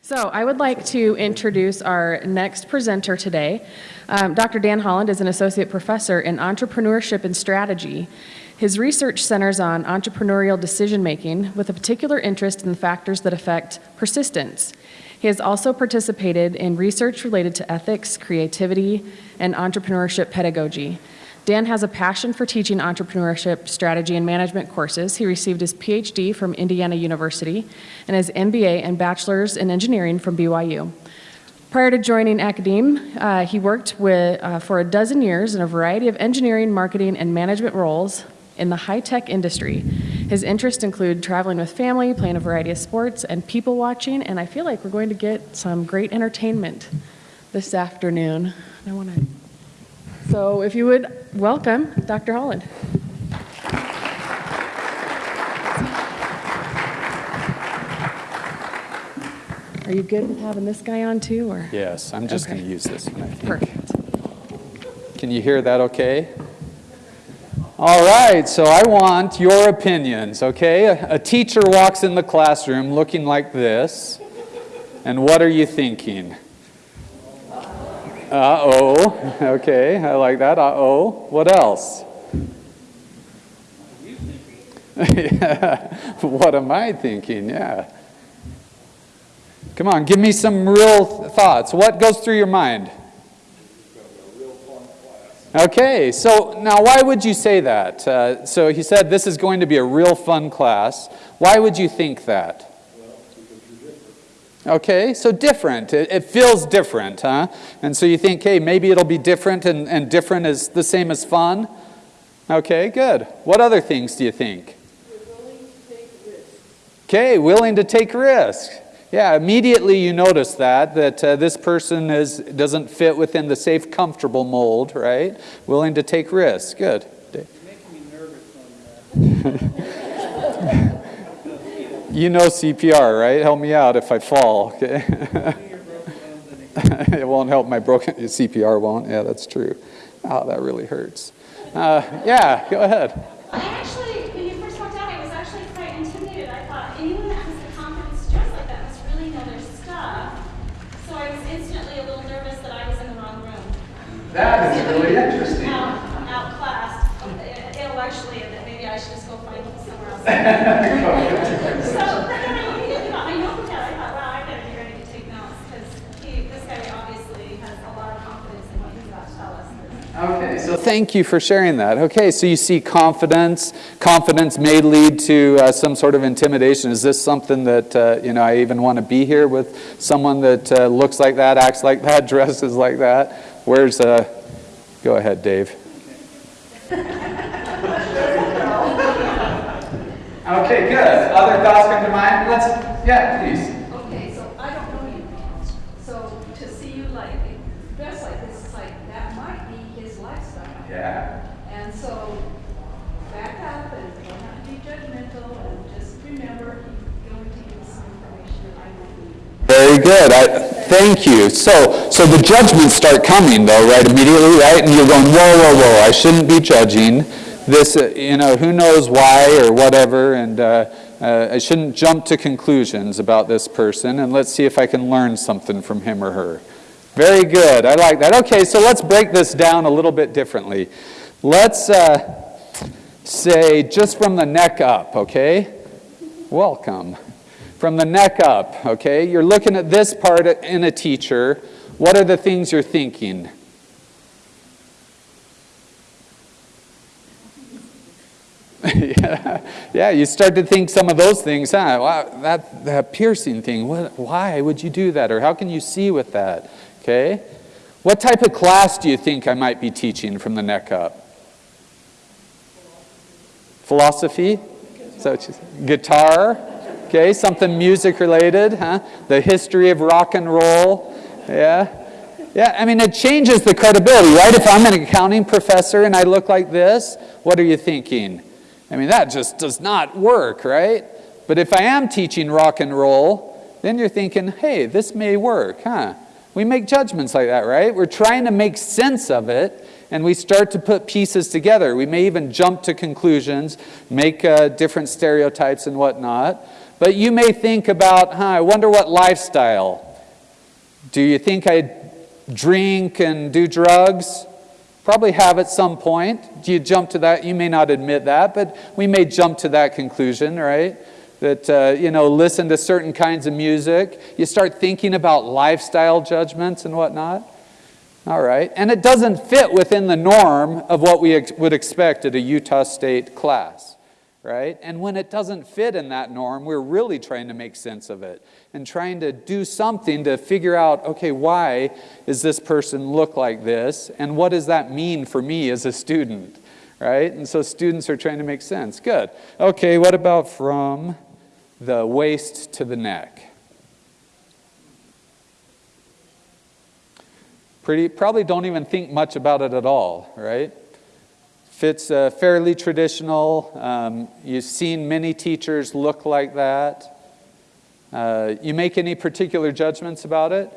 So I would like to introduce our next presenter today. Um, Dr. Dan Holland is an associate professor in entrepreneurship and strategy. His research centers on entrepreneurial decision-making with a particular interest in the factors that affect persistence. He has also participated in research related to ethics, creativity, and entrepreneurship pedagogy. Dan has a passion for teaching entrepreneurship, strategy, and management courses. He received his PhD from Indiana University and his MBA and bachelor's in engineering from BYU. Prior to joining academe, uh, he worked with, uh, for a dozen years in a variety of engineering, marketing, and management roles in the high-tech industry. His interests include traveling with family, playing a variety of sports, and people watching, and I feel like we're going to get some great entertainment this afternoon. I want to so if you would welcome Dr. Holland. Are you good with having this guy on too, or? Yes, I'm just Okay. going to use this one. Perfect. Can you hear that okay? All right, so I want your opinions, okay? A, a teacher walks in the classroom looking like this, and what are you thinking? Uh-oh, okay, I like that, uh-oh. What else? Yeah, what am I thinking, yeah. Come on, give me some real th- thoughts. What goes through your mind? Okay, so now why would you say that? Uh, so he said this is going to be a real fun class. Why would you think that? Okay, so different. It, it feels different, huh? And so you think, hey, maybe it'll be different and, and different is the same as fun? Okay, good. What other things do you think? Okay, willing to take risks. Yeah, immediately you notice that, that uh, this person is, doesn't fit within the safe, comfortable mold, right? Willing to take risks. Good. you know CPR, right? Help me out if I fall, okay? it won't help my broken, CPR won't. Yeah, that's true. Oh, that really hurts. Uh, yeah, go ahead. I actually, when you first walked out, I was actually quite intimidated. I thought anyone that has the confidence to dress like that must really know their stuff. So I was instantly a little nervous that I was in the wrong room. That is really interesting. Out, outclassed intellectually, and that maybe I should just go find somewhere else. so, no, no, no, you didn't know. I know that. I thought, wow, I better be ready to take notes because this guy obviously has a lot of confidence in what he's about to tell us. Okay, so thank you for sharing that. Okay, so you see confidence. Confidence may lead to uh, some sort of intimidation. Is this something that, uh, you know, I even want to be here with someone that uh, looks like that, acts like that, dresses like that? Where's, uh, go ahead, Dave. Okay, good. Other thoughts come to mind? Let's, yeah, please. Okay, so I don't know you. So to see you like, dressed like this, it's like, that might be his lifestyle. Yeah. And so back up and try not to be judgmental and just remember, he's going to give you some information that I might need. Very good. I, thank you. So, so the judgments start coming, though, right? Immediately, right? And you're going, whoa, whoa, whoa! I shouldn't be judging this. Uh, you know, who knows why or whatever, and uh, uh, I shouldn't jump to conclusions about this person. And let's see if I can learn something from him or her. Very good. I like that. Okay, so let's break this down a little bit differently. Let's uh, say just from the neck up. Okay. Welcome from the neck up, okay? You're looking at this part in a teacher. What are the things you're thinking? yeah, you start to think some of those things, huh? Wow, that, that piercing thing, what, why would you do that? Or how can you see with that? Okay? What type of class do you think I might be teaching from the neck up? Philosophy? Said? Guitar? Okay, something music related, huh? The history of rock and roll, yeah? Yeah, I mean, it changes the credibility, right? If I'm an accounting professor and I look like this, what are you thinking? I mean, that just does not work, right? But if I am teaching rock and roll, then you're thinking, hey, this may work, huh? We make judgments like that, right? We're trying to make sense of it, and we start to put pieces together. We may even jump to conclusions, make uh, different stereotypes and whatnot. But you may think about, huh, I wonder what lifestyle. Do you think I drink and do drugs? Probably have at some point. Do you jump to that? You may not admit that, but we may jump to that conclusion, right? That, uh, you know, listen to certain kinds of music. You start thinking about lifestyle judgments and whatnot. All right. And it doesn't fit within the norm of what we ex would expect at a Utah State class, right? And when it doesn't fit in that norm, we're really trying to make sense of it and trying to do something to figure out, okay, why does this person look like this? And what does that mean for me as a student, right? And so students are trying to make sense. Good. Okay, what about from the waist to the neck? Pretty, probably don't even think much about it at all, right? Fits uh, fairly traditional. Um, you've seen many teachers look like that. Uh, you make any particular judgments about it?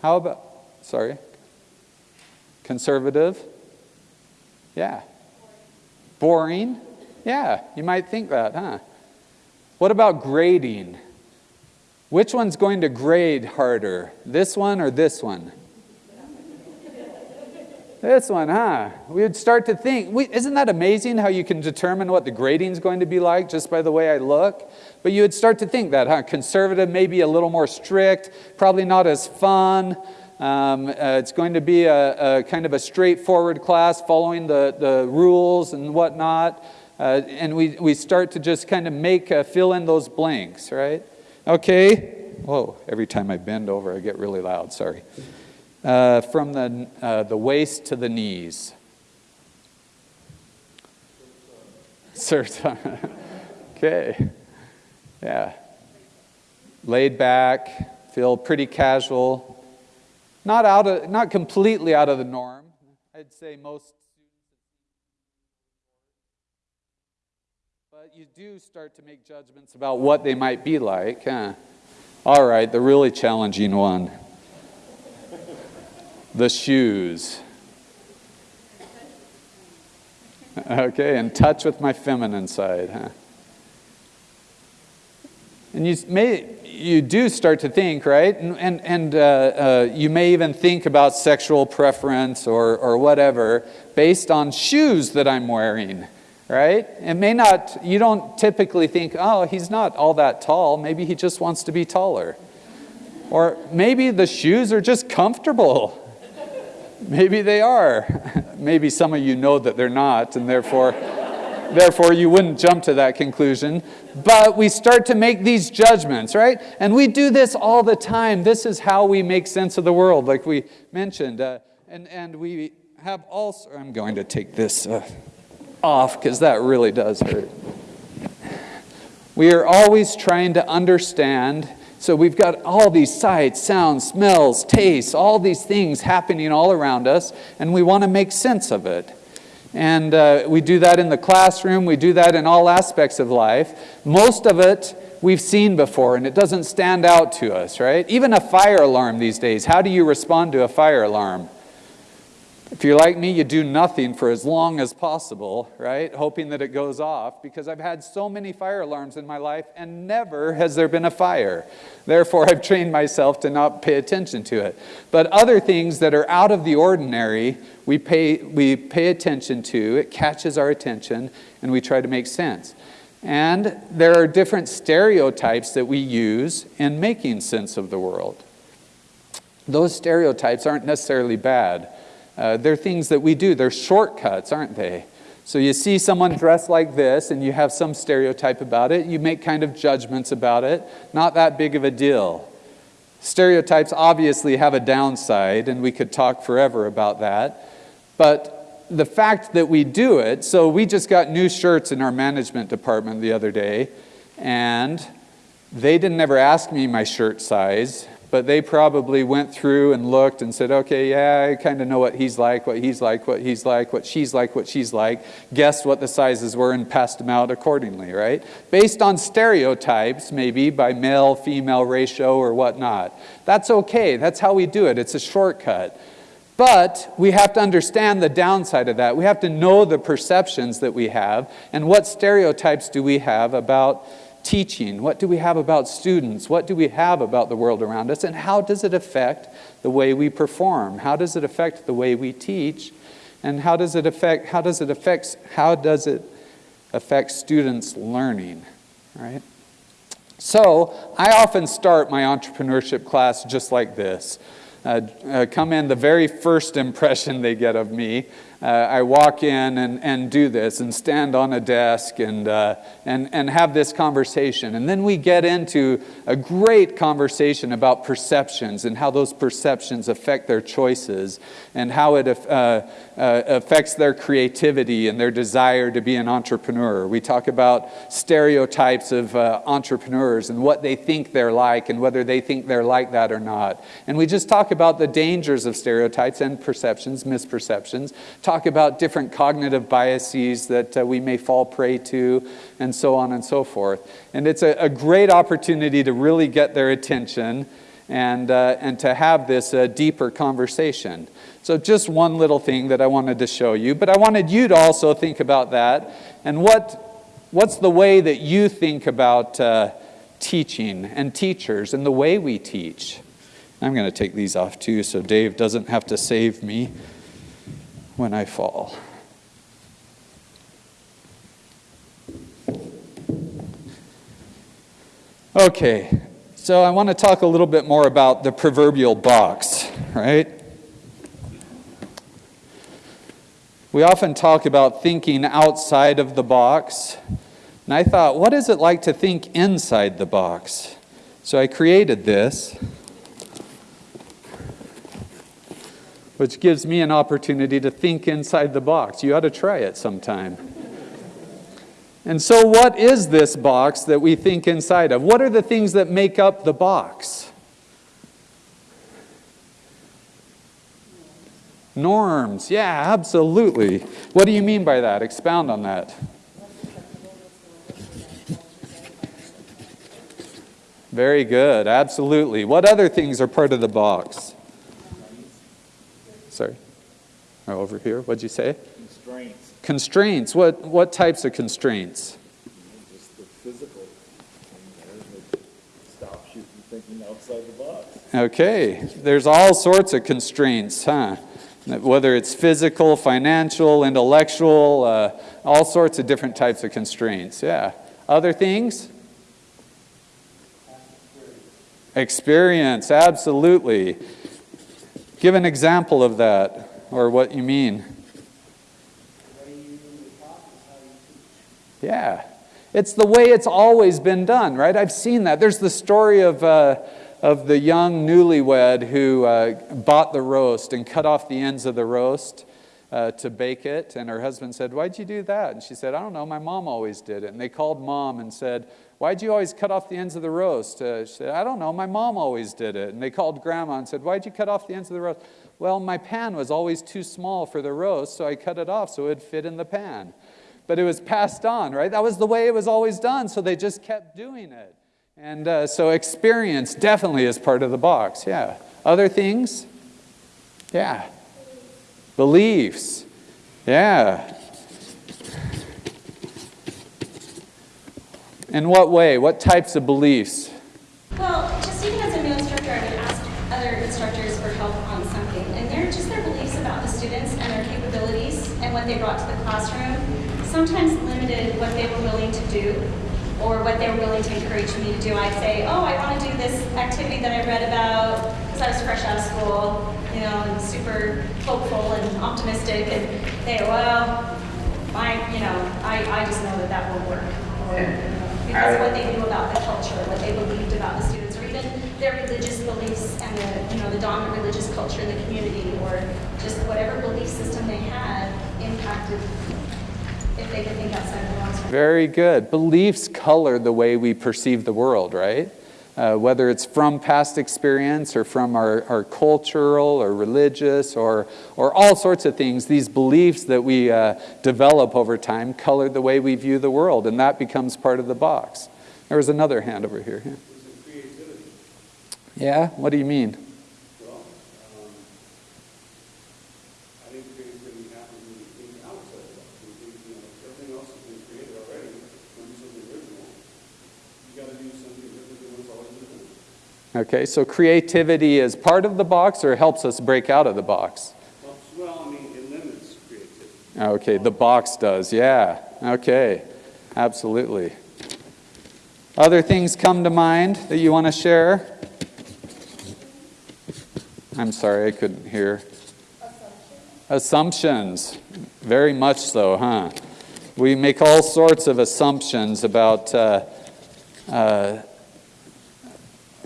How about, sorry, conservative? Yeah. Boring? Yeah, you might think that, huh? What about grading? Which one's going to grade harder, this one or this one? This one, huh? We would start to think, we, isn't that amazing how you can determine what the grading's going to be like just by the way I look? But you would start to think that, huh? Conservative, maybe a little more strict, probably not as fun. Um, uh, it's going to be a, a, kind of a straightforward class following the, the rules and whatnot. Uh, and we, we start to just kind of make, uh, fill in those blanks, right? Okay. Whoa, every time I bend over, I get really loud, sorry. Uh, from the, uh, the waist to the knees. Sir, okay. Yeah. Laid back, feel pretty casual. Not, out of, not completely out of the norm. I'd say most But you do start to make judgments about what they might be like. Huh? All right, the really challenging one. The shoes. Okay, in touch with my feminine side, huh? And you may, you do start to think, right? And, and, and uh, uh, you may even think about sexual preference or, or whatever based on shoes that I'm wearing right? It may not, you don't typically think, oh, he's not all that tall. Maybe he just wants to be taller. Or maybe the shoes are just comfortable. Maybe they are. Maybe some of you know that they're not, and therefore, therefore you wouldn't jump to that conclusion. But we start to make these judgments, right? And we do this all the time. This is how we make sense of the world, like we mentioned. Uh, and, and we have also, I'm going to take this. Uh, off because that really does hurt. We are always trying to understand. So we've got all these sights, sounds, smells, tastes, all these things happening all around us, and we want to make sense of it. And uh, we do that in the classroom, we do that in all aspects of life. Most of it we've seen before, and it doesn't stand out to us, right? Even a fire alarm these days, how do you respond to a fire alarm? If you're like me, you do nothing for as long as possible, right? Hoping that it goes off because I've had so many fire alarms in my life and never has there been a fire. Therefore, I've trained myself to not pay attention to it. But other things that are out of the ordinary, we pay, we pay attention to, it catches our attention, and we try to make sense. And there are different stereotypes that we use in making sense of the world. Those stereotypes aren't necessarily bad. Uh, they're things that we do. They're shortcuts, aren't they? So you see someone dressed like this and you have some stereotype about it. You make kind of judgments about it. Not that big of a deal. Stereotypes obviously have a downside, and we could talk forever about that. But the fact that we do it, so we just got new shirts in our management department the other day, and they didn't ever ask me my shirt size but they probably went through and looked and said, okay, yeah, I kind of know what he's like, what he's like, what he's like, what she's like, what she's like, guessed what the sizes were and passed them out accordingly, right? Based on stereotypes, maybe by male-female ratio or whatnot. That's okay, that's how we do it, it's a shortcut. But we have to understand the downside of that. We have to know the perceptions that we have and what stereotypes do we have about teaching? What do we have about students? What do we have about the world around us? And how does it affect the way we perform? How does it affect the way we teach? And how does it affect how does it affect how does it affect students learning, right? So, I often start my entrepreneurship class just like this. Uh, uh, come in, the very first impression they get of me, uh, I walk in and, and do this and stand on a desk and, uh, and, and have this conversation. And then we get into a great conversation about perceptions and how those perceptions affect their choices and how it affects their creativity and their desire to be an entrepreneur. We talk about stereotypes of entrepreneurs and what they think they're like and whether they think they're like that or not. And we just talk about the dangers of stereotypes and perceptions, misperceptions talk about different cognitive biases that uh, we may fall prey to, and so on and so forth. And it's a, a great opportunity to really get their attention and, uh, and to have this uh, deeper conversation. So, just one little thing that I wanted to show you, but I wanted you to also think about that and what, what's the way that you think about uh, teaching and teachers and the way we teach. I'm going to take these off too so Dave doesn't have to save me when I fall. Okay, so I want to talk a little bit more about the proverbial box, right? We often talk about thinking outside of the box, and I thought, what is it like to think inside the box? So I created this. Which gives me an opportunity to think inside the box. You ought to try it sometime. And so, what is this box that we think inside of? What are the things that make up the box? Norms, yeah, absolutely. What do you mean by that? Expound on that. Very good, absolutely. What other things are part of the box? Sorry. Over here. What'd you say? Constraints. Constraints. What, what types of constraints? Just the physical thing there that stops you from thinking outside the box. Okay. There's all sorts of constraints, huh? Whether it's physical, financial, intellectual, uh, all sorts of different types of constraints. Yeah. Other things? Experience, absolutely. Give an example of that, or what you mean. Yeah. It's the way it's always been done, right? I've seen that. There's the story of, uh, of the young newlywed who uh, bought the roast and cut off the ends of the roast uh, to bake it. And her husband said, Why'd you do that? And she said, I don't know. My mom always did it. And they called mom and said, Why'd you always cut off the ends of the roast? Uh, she said, I don't know. My mom always did it. And they called grandma and said, Why'd you cut off the ends of the roast? Well, my pan was always too small for the roast, so I cut it off so it would fit in the pan. But it was passed on, right? That was the way it was always done, so they just kept doing it. And uh, so experience definitely is part of the box, yeah. Other things? Yeah. Beliefs. Yeah. In what way? What types of beliefs? Well, just even as a new instructor, I would ask other instructors for help on something. And they're just their beliefs about the students and their capabilities and what they brought to the classroom sometimes limited what they were willing to do or what they were willing to encourage me to do. I'd say, oh, I want to do this activity that I read about because I was fresh out of school, you know, and super hopeful and optimistic. And they, well, my, you know, I, I just know that that will work. Or, because of what they knew about the culture, what they believed about the students, or even their religious beliefs and the, you know, the dominant religious culture in the community, or just whatever belief system they had impacted if they could think outside the box. Very good. Beliefs color the way we perceive the world, right? Uh, whether it's from past experience or from our, our cultural or religious or, or all sorts of things, these beliefs that we uh, develop over time color the way we view the world, and that becomes part of the box. There was another hand over here. Yeah, yeah? what do you mean? Okay, so creativity is part of the box or helps us break out of the box? Well, I mean, it limits creativity. Okay, the box does, yeah. Okay, absolutely. Other things come to mind that you want to share? I'm sorry, I couldn't hear. Assumptions. Very much so, huh? We make all sorts of assumptions about, uh, uh,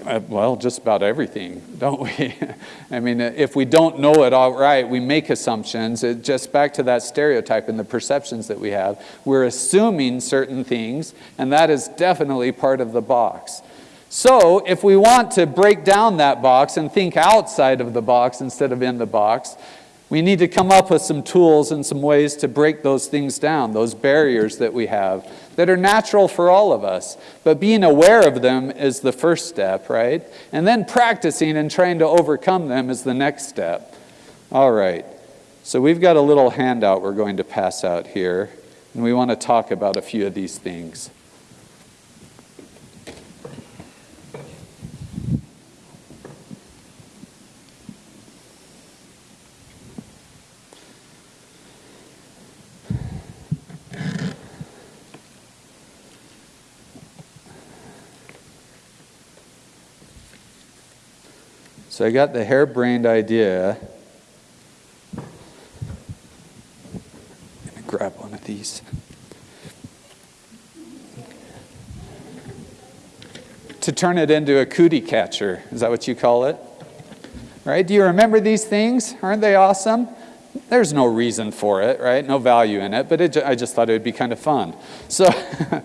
Uh, well, just about everything, don't we? I mean, uh, if we don't know it all right, we make assumptions. It, just back to that stereotype and the perceptions that we have. We're assuming certain things, and that is definitely part of the box. So, if we want to break down that box and think outside of the box instead of in the box, we need to come up with some tools and some ways to break those things down, those barriers that we have that are natural for all of us. But being aware of them is the first step, right? And then practicing and trying to overcome them is the next step. All right. So we've got a little handout we're going to pass out here, and we want to talk about a few of these things. So I got the harebrained idea. I'm grab one of these. To turn it into a cootie catcher. Is that what you call it? Right? Do you remember these things? Aren't they awesome? There's no reason for it, right? No value in it, but it, I just thought it would be kind of fun. So.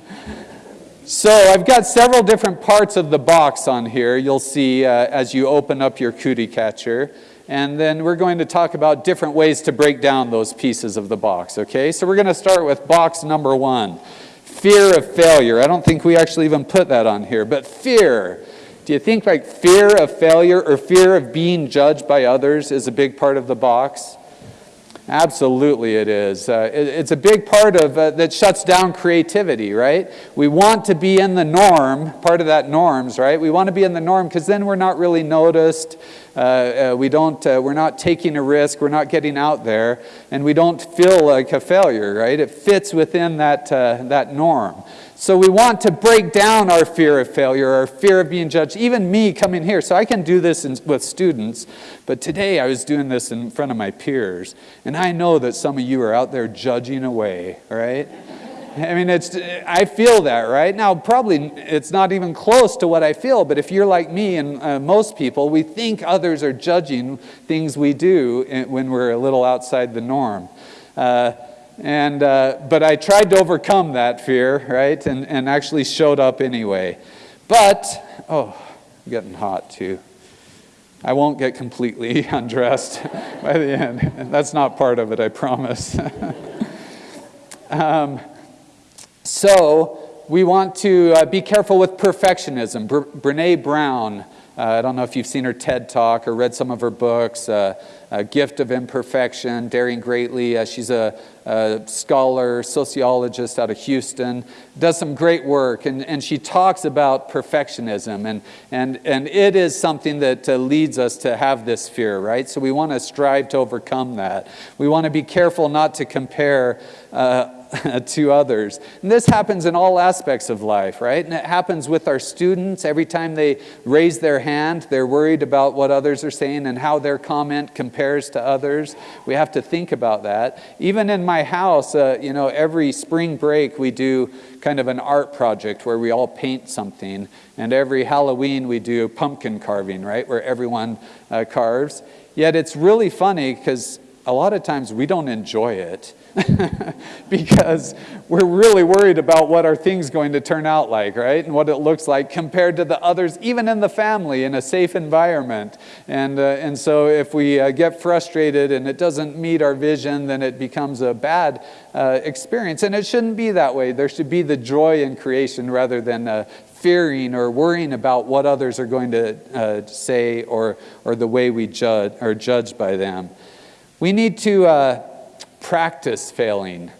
So I've got several different parts of the box on here you'll see uh, as you open up your cootie catcher. And then we're going to talk about different ways to break down those pieces of the box, okay? So we're going to start with box number one, fear of failure. I don't think we actually even put that on here, but fear. Do you think like fear of failure or fear of being judged by others is a big part of the box? Absolutely, it is. Uh, it, it's a big part of uh, that shuts down creativity, right? We want to be in the norm, part of that norms, right? We want to be in the norm because then we're not really noticed. Uh, uh we don't, uh, we're not taking a risk. We're not getting out there, and we don't feel like a failure, right? It fits within that uh, that norm. So we want to break down our fear of failure, our fear of being judged. Even me coming here, so I can do this in, with students, but today I was doing this in front of my peers, and I know that some of you are out there judging away, right? I mean, it's, I feel that, right? Now, probably it's not even close to what I feel, but if you're like me and uh, most people, we think others are judging things we do eh, when we're a little outside the norm. Uh, and, uh, but I tried to overcome that fear, right? And, and actually showed up anyway. But, oh, I'm getting hot too. I won't get completely undressed by the end. That's not part of it, I promise. um, so, we want to uh, be careful with perfectionism. Bre- Brene Brown I don't know if you've seen her TED talk or read some of her books, uh, A Gift of Imperfection, Daring Greatly. Uh, she's a, a, scholar, sociologist out of Houston, does some great work, and, and she talks about perfectionism, and, and, and it is something that uh, leads us to have this fear, right? So we want to strive to overcome that. We want to be careful not to compare uh, to others. And this happens in all aspects of life, right? And it happens with our students. Every time they raise their hand, they're worried about what others are saying and how their comment compares to others. We have to think about that. Even in my house, uh, you know, every spring break we do kind of an art project where we all paint something. And every Halloween we do pumpkin carving, right? Where everyone uh, carves. Yet it's really funny because a lot of times we don't enjoy it. because we're really worried about what our thing's going to turn out like, right? And what it looks like compared to the others, even in the family, in a safe environment. And, uh, and so if we uh, get frustrated and it doesn't meet our vision, then it becomes a bad uh, experience. And it shouldn't be that way. There should be the joy in creation rather than uh, fearing or worrying about what others are going to uh, say or, or the way we judge, are judged by them. We need to uh, practice failing.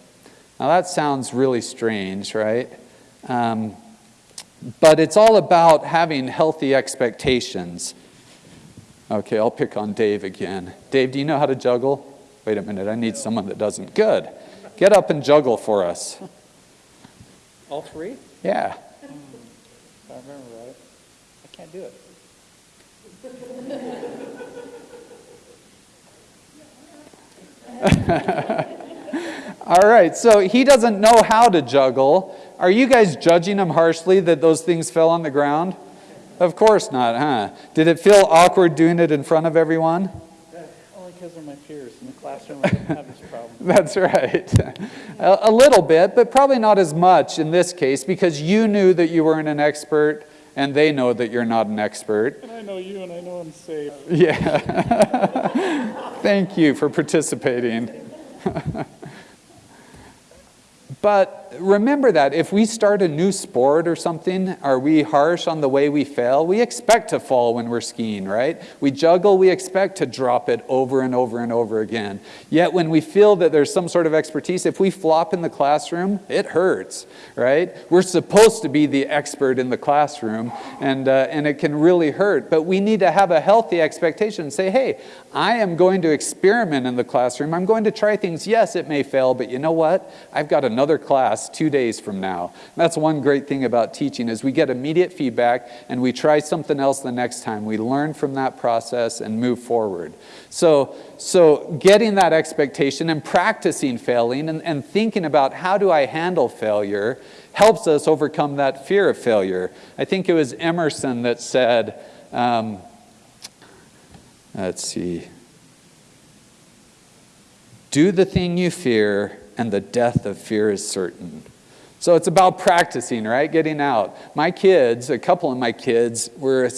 Now that sounds really strange, right? Um, but it's all about having healthy expectations. Okay, I'll pick on Dave again. Dave, do you know how to juggle? Wait a minute, I need someone that doesn't. Good. Get up and juggle for us. All three? Yeah. If I remember right. I can't do it. All right, so he doesn't know how to juggle. Are you guys judging him harshly that those things fell on the ground? Of course not, huh? Did it feel awkward doing it in front of everyone? Only because they're my peers. In the classroom, I didn't have this problem. That's right. A, a little bit, but probably not as much in this case because you knew that you weren't an expert and they know that you're not an expert. And I know you, and I know I'm safe. Yeah. Thank you for participating. but remember that if we start a new sport or something, are we harsh on the way we fail? We expect to fall when we're skiing, right? We juggle, we expect to drop it over and over and over again. Yet when we feel that there's some sort of expertise, if we flop in the classroom, it hurts, right? We're supposed to be the expert in the classroom, and, uh, and it can really hurt. But we need to have a healthy expectation and say, hey, I am going to experiment in the classroom. I'm going to try things. Yes, it may fail, but you know what? I've got another class two days from now. That's one great thing about teaching is we get immediate feedback and we try something else the next time. We learn from that process and move forward. So, so getting that expectation and practicing failing and, and thinking about how do I handle failure helps us overcome that fear of failure. I think it was Emerson that said, um, let's see, do the thing you fear and the death of fear is certain. So it's about practicing, right? Getting out. My kids, a couple of my kids, were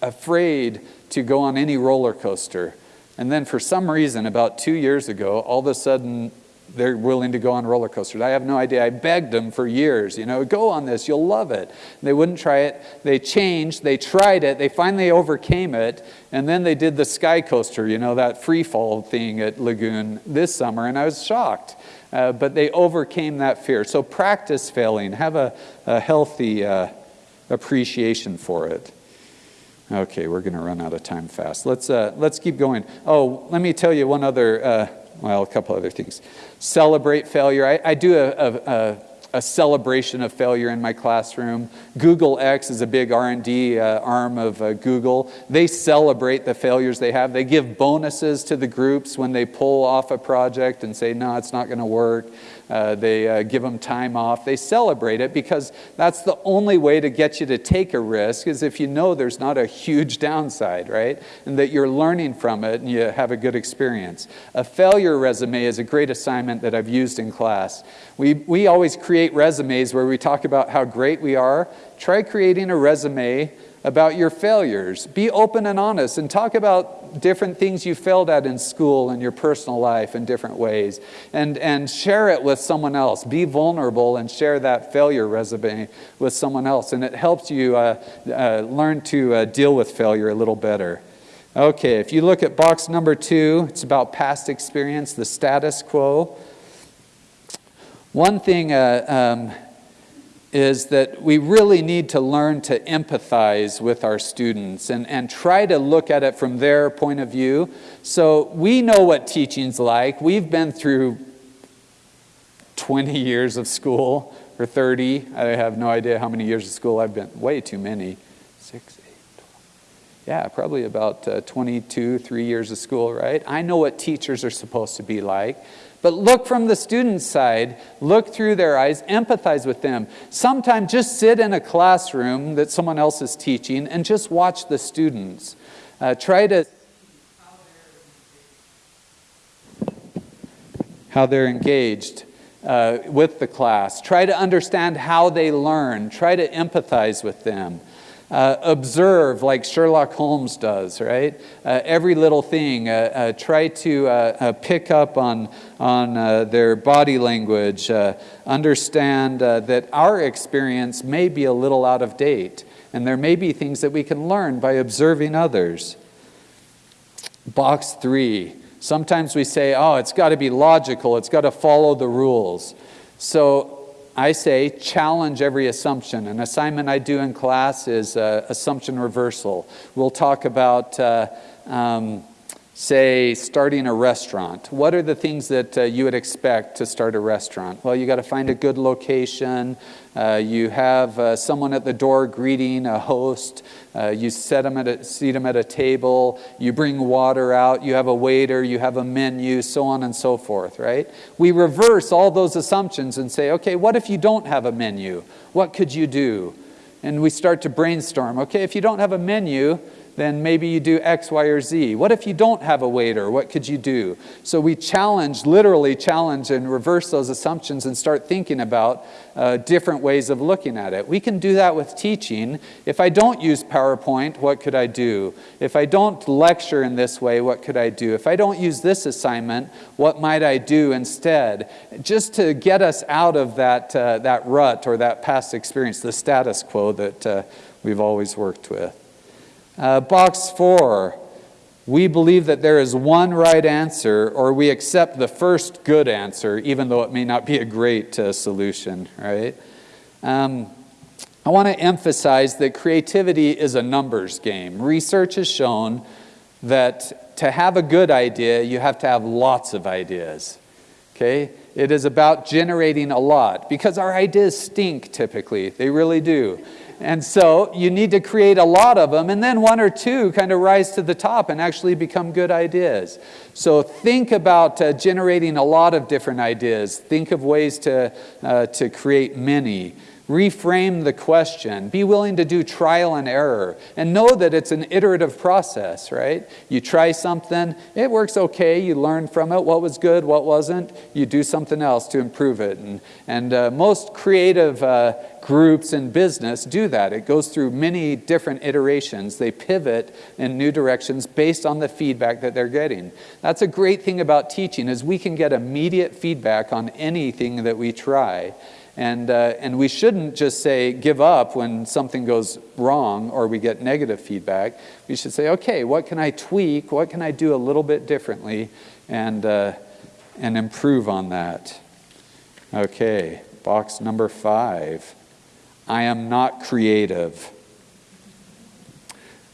afraid to go on any roller coaster. And then for some reason, about two years ago, all of a sudden, they're willing to go on roller coasters. I have no idea. I begged them for years, you know, go on this, you'll love it. They wouldn't try it. They changed, they tried it, they finally overcame it, and then they did the sky coaster, you know, that free fall thing at Lagoon this summer, and I was shocked. Uh, but they overcame that fear. So practice failing, have a, a healthy uh, appreciation for it. Okay, we're going to run out of time fast. Let's, uh, let's keep going. Oh, let me tell you one other, uh, well, a couple other things. Celebrate failure. I, I do a, a, a, celebration of failure in my classroom. Google X is a big R&D uh, arm of uh, Google. They celebrate the failures they have. They give bonuses to the groups when they pull off a project and say, no, it's not going to work. Uh, they uh, give them time off. They celebrate it because that's the only way to get you to take a risk is if you know there's not a huge downside, right? And that you're learning from it and you have a good experience. A failure resume is a great assignment that I've used in class. We, we always create resumes where we talk about how great we are. Try creating a resume about your failures. Be open and honest and talk about different things you failed at in school and your personal life in different ways. And, and share it with someone else. Be vulnerable and share that failure resume with someone else. And it helps you uh, uh, learn to uh, deal with failure a little better. Okay, if you look at box number two, it's about past experience, the status quo. One thing uh, um, is that we really need to learn to empathize with our students and, and try to look at it from their point of view. So we know what teaching's like. We've been through 20 years of school or 30. I have no idea how many years of school I've been. Way too many. Six, eight, 12. Yeah, probably about uh, 22, three years of school, right? I know what teachers are supposed to be like. But look from the student's side, look through their eyes, empathize with them. Sometimes just sit in a classroom that someone else is teaching and just watch the students. Uh, try to how they're engaged uh, with the class. Try to understand how they learn. Try to empathize with them. Uh, observe like Sherlock Holmes does, right? Uh, every little thing. Uh, uh try to uh, pick up on, on their body language. understand that our experience may be a little out of date, and there may be things that we can learn by observing others. Box three. Sometimes we say, oh, it's got to be logical, it's got to follow the rules. So I say challenge every assumption. An assignment I do in class is uh, assumption reversal. We'll talk about, uh, um, say, starting a restaurant. What are the things that uh, you would expect to start a restaurant? Well, you got to find a good location. Uh, you have uh, someone at the door greeting a host. Uh, you set them at a, seat them at a table. You bring water out. You have a waiter. You have a menu, so on and so forth, right? We reverse all those assumptions and say, okay, what if you don't have a menu? What could you do? And we start to brainstorm. Okay, if you don't have a menu, then maybe you do X, Y, or Z. What if you don't have a waiter? What could you do? So we challenge, literally challenge and reverse those assumptions and start thinking about uh, different ways of looking at it. We can do that with teaching. If I don't use PowerPoint, what could I do? If I don't lecture in this way, what could I do? If I don't use this assignment, what might I do instead? Just to get us out of that, uh, that rut or that past experience, the status quo that uh, we've always worked with. Uh, box four, we believe that there is one right answer, or we accept the first good answer, even though it may not be a great uh, solution, right? Um, I want to emphasize that creativity is a numbers game. Research has shown that to have a good idea, you have to have lots of ideas. Okay? It is about generating a lot because our ideas stink typically. They really do. And so you need to create a lot of them, and then one or two kind of rise to the top and actually become good ideas. So think about uh, generating a lot of different ideas. Think of ways to, uh, to create many. Reframe the question. Be willing to do trial and error. And know that it's an iterative process, right? You try something, it works okay, you learn from it, what was good, what wasn't. You do something else to improve it. And, and uh, most creative uh, groups in business do that. It goes through many different iterations. They pivot in new directions based on the feedback that they're getting. That's a great thing about teaching is we can get immediate feedback on anything that we try. And, uh, and we shouldn't just say give up when something goes wrong or we get negative feedback. We should say, okay, what can I tweak? What can I do a little bit differently and, uh, and improve on that? Okay, box number five. I am not creative.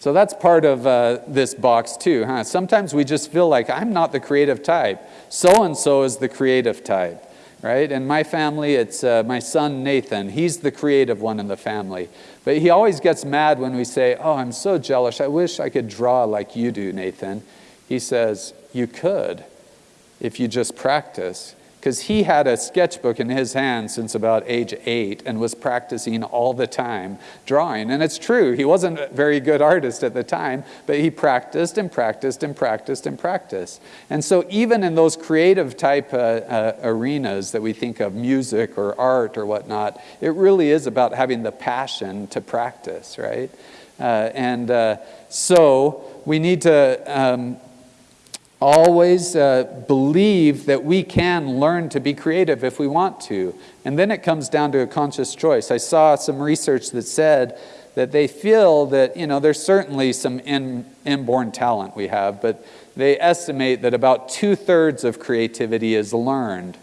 So that's part of uh, this box too, huh? Sometimes we just feel like I'm not the creative type. So-and-so is the creative type right? In my family, it's uh, my son Nathan. He's the creative one in the family. But he always gets mad when we say, Oh, I'm so jealous. I wish I could draw like you do, Nathan. He says, You could if you just practice because he had a sketchbook in his hand since about age eight and was practicing all the time drawing. And it's true, he wasn't a very good artist at the time, but he practiced and practiced and practiced and practiced. And so even in those creative type uh, uh, arenas that we think of, music or art or whatnot, it really is about having the passion to practice, right? Uh, and uh, so we need to um, always uh, believe that we can learn to be creative if we want to. And then it comes down to a conscious choice. I saw some research that said that they feel that, you know, there's certainly some in, inborn talent we have, but they estimate that about two thirds of creativity is learned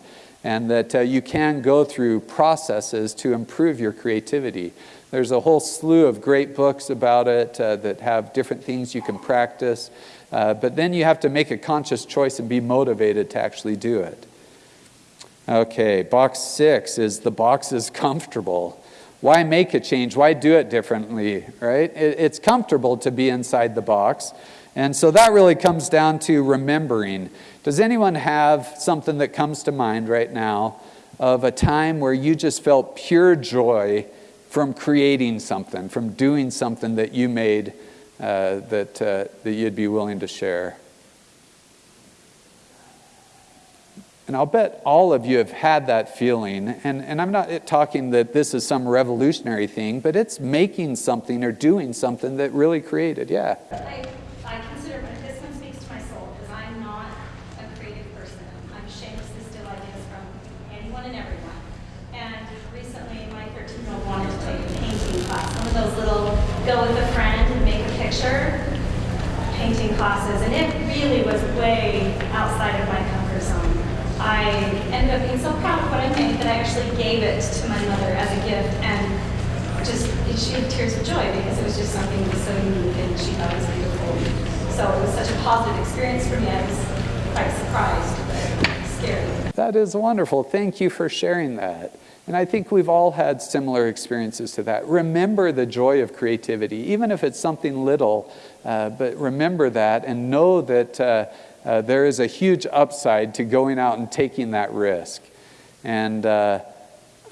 and that uh, you can go through processes to improve your creativity. There's a whole slew of great books about it uh, that have different things you can practice. Uh, but then you have to make a conscious choice and be motivated to actually do it. Okay, box six is the box is comfortable. Why make a change? Why do it differently, right? It, it's comfortable to be inside the box. And so that really comes down to remembering. Does anyone have something that comes to mind right now of a time where you just felt pure joy from creating something, from doing something that you made uh, that, uh, that you'd be willing to share. And I'll bet all of you have had that feeling. And, and I'm not talking that this is some revolutionary thing, but it's making something or doing something that really created. Yeah. I, I consider this one speaks to my soul because I'm not a creative person. I'm ashamed to steal ideas from anyone and everyone. And recently, my 13 year old wanted to take a painting class, one of those little go with a friend and make a picture painting classes. And it really was way outside of my comfort zone. I ended up being so proud of what I made that I actually gave it to my mother as a gift and just, she had tears of joy because it was just something so unique and she thought it was beautiful. So it was such a positive experience for me. I was quite surprised, but. That is wonderful. Thank you for sharing that. And I think we've all had similar experiences to that. Remember the joy of creativity, even if it's something little, uh, but remember that and know that uh, uh, there is a huge upside to going out and taking that risk. And uh,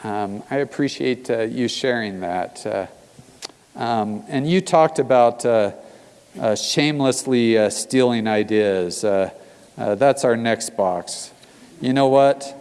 um, I appreciate uh, you sharing that. Uh, um, and you talked about shamelessly stealing ideas. that's our next box. You know what?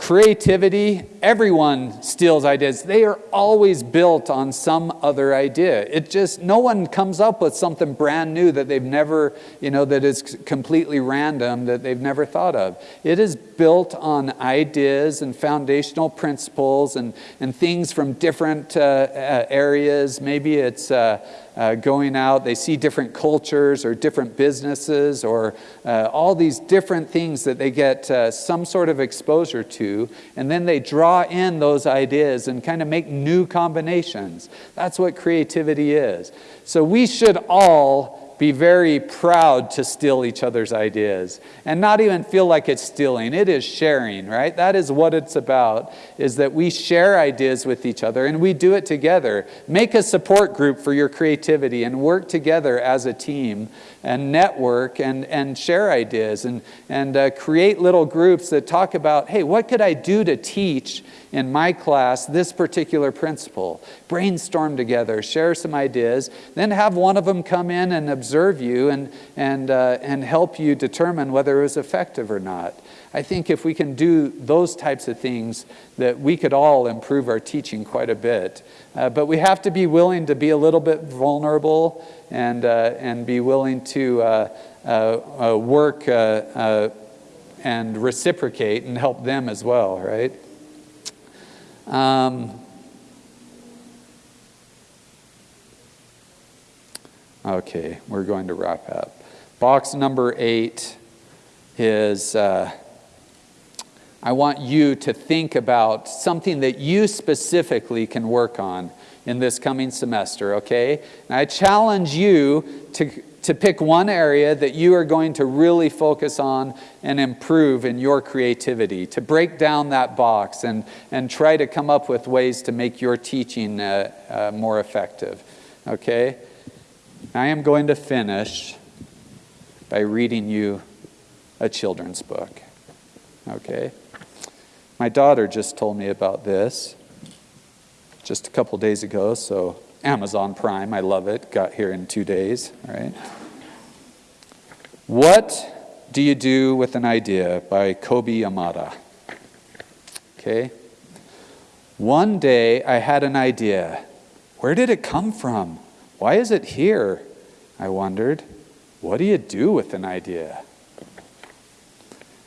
Creativity, everyone steals ideas. They are always built on some other idea. It just, no one comes up with something brand new that they've never, you know, that is completely random that they've never thought of. It is built on ideas and foundational principles and, and things from different uh, uh, areas. Maybe it's uh, uh, going out, they see different cultures or different businesses or uh, all these different things that they get uh, some sort of exposure to, and then they draw in those ideas and kind of make new combinations. That's what creativity is. So we should all be very proud to steal each other's ideas and not even feel like it's stealing. It is sharing, right? That is what it's about, is that we share ideas with each other and we do it together. Make a support group for your creativity and work together as a team and network and, and share ideas and, and uh, create little groups that talk about, hey, what could I do to teach in my class this particular principle. Brainstorm together, share some ideas, then have one of them come in and observe you and, and, uh, and help you determine whether it was effective or not. I think if we can do those types of things, that we could all improve our teaching quite a bit. Uh, but we have to be willing to be a little bit vulnerable and, uh, and be willing to uh, uh, uh work and reciprocate and help them as well, right? Um, okay, we're going to wrap up. Box number eight is uh, I want you to think about something that you specifically can work on in this coming semester, okay? And I challenge you to to pick one area that you are going to really focus on and improve in your creativity, to break down that box and, and try to come up with ways to make your teaching uh, uh, more effective. Okay? I am going to finish by reading you a children's book. Okay? My daughter just told me about this just a couple days ago, so Amazon Prime, I love it, got here in two days, right? What do you do with an idea by Kobi Yamada? Okay. One day I had an idea. Where did it come from? Why is it here? I wondered. What do you do with an idea?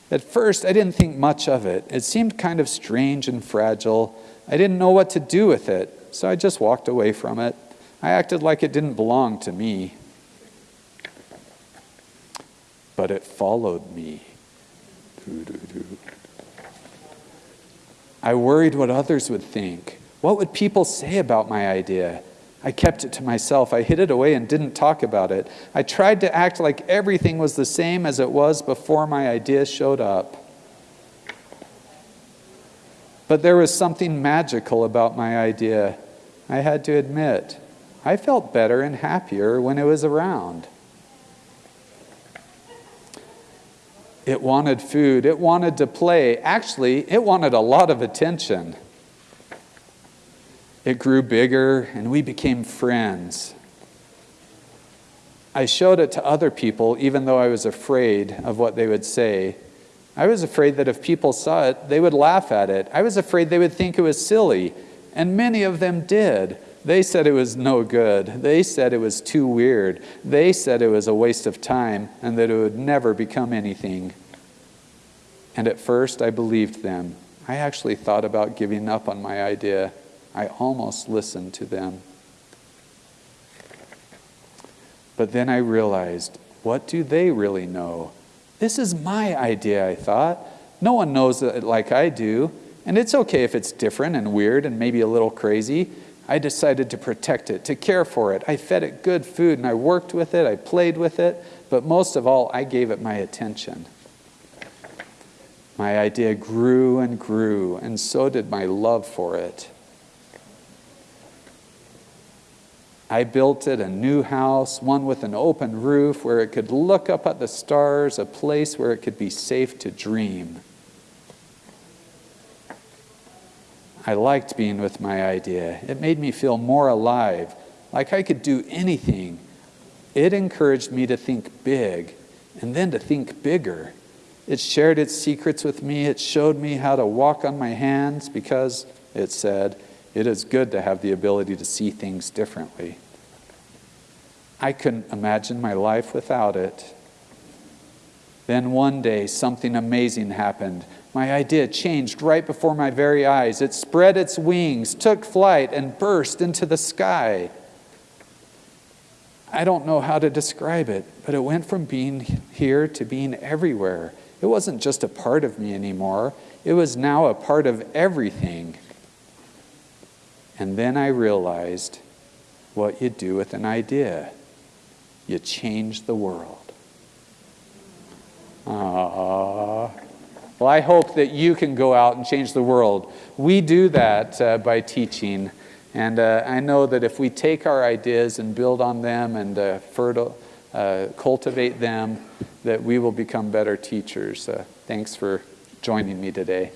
At first, I didn't think much of it. It seemed kind of strange and fragile. I didn't know what to do with it so I just walked away from it. I acted like it didn't belong to me. But it followed me. I worried what others would think. What would people say about my idea? I kept it to myself. I hid it away and didn't talk about it. I tried to act like everything was the same as it was before my idea showed up. But there was something magical about my idea. I had to admit, I felt better and happier when it was around. It wanted food, it wanted to play. Actually, it wanted a lot of attention. It grew bigger and we became friends. I showed it to other people even though I was afraid of what they would say. I was afraid that if people saw it, they would laugh at it. I was afraid they would think it was silly. And many of them did. They said it was no good. They said it was too weird. They said it was a waste of time and that it would never become anything. And at first, I believed them. I actually thought about giving up on my idea. I almost listened to them. But then I realized what do they really know? This is my idea, I thought. No one knows it like I do, and it's okay if it's different and weird and maybe a little crazy. I decided to protect it, to care for it. I fed it good food and I worked with it, I played with it, but most of all, I gave it my attention. My idea grew and grew, and so did my love for it. I built it a new house, one with an open roof where it could look up at the stars, a place where it could be safe to dream. I liked being with my idea. It made me feel more alive, like I could do anything. It encouraged me to think big and then to think bigger. It shared its secrets with me. It showed me how to walk on my hands because, it said, it is good to have the ability to see things differently. I couldn't imagine my life without it. Then one day, something amazing happened. My idea changed right before my very eyes. It spread its wings, took flight, and burst into the sky. I don't know how to describe it, but it went from being here to being everywhere. It wasn't just a part of me anymore, it was now a part of everything. And then I realized what you do with an idea you change the world. Aww. Well, I hope that you can go out and change the world. We do that uh, by teaching. And uh, I know that if we take our ideas and build on them and uh, fertile, uh, cultivate them, that we will become better teachers. Uh, thanks for joining me today.